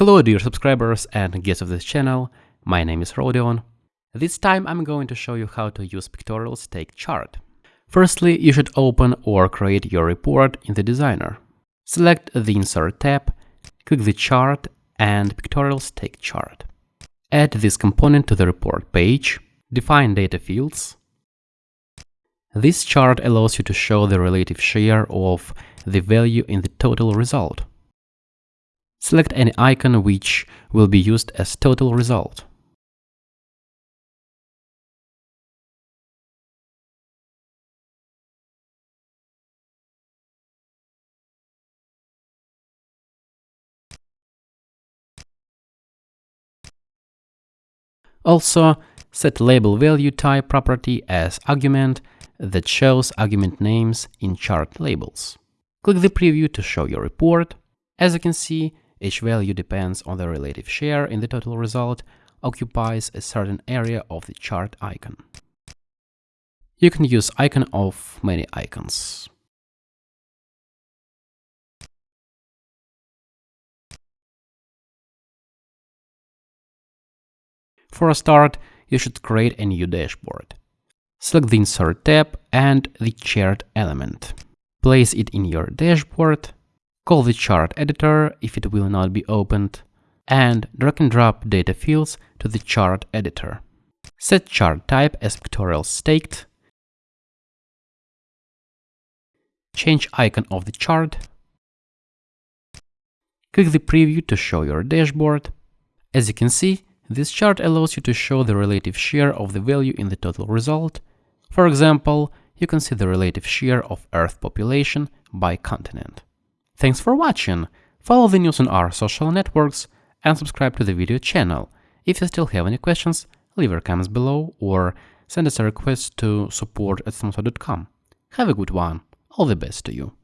Hello dear subscribers and guests of this channel, my name is Rodion. This time I'm going to show you how to use pictorial stacked chart. Firstly, you should open or create your report in the designer. Select the Insert tab, click the chart and pictorial stacked chart. Add this component to the report page, define data fields. This chart allows you to show the relative share of the value in the total result. Select any icon which will be used as total result. Also, set label value type property as argument that shows argument names in chart labels. Click the preview to show your report. As you can see, each value depends on the relative share in the total result, occupies a certain area of the chart icon. You can use icon of many icons. For a start, you should create a new dashboard. Select the Insert tab and the chart element. Place it in your dashboard, call the chart editor if it will not be opened, and drag and drop data fields to the chart editor. Set chart type as pictorial stacked. Change icon of the chart. Click the preview to show your dashboard. As you can see, this chart allows you to show the relative share of the value in the total result. For example, you can see the relative share of Earth population by continent. Thanks for watching! Follow the news on our social networks and subscribe to the video channel. If you still have any questions, leave your comments below or send us a request to support at Have a good one. All the best to you.